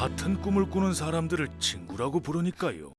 같은 꿈을 꾸는 사람들을 친구라고 부르니까요.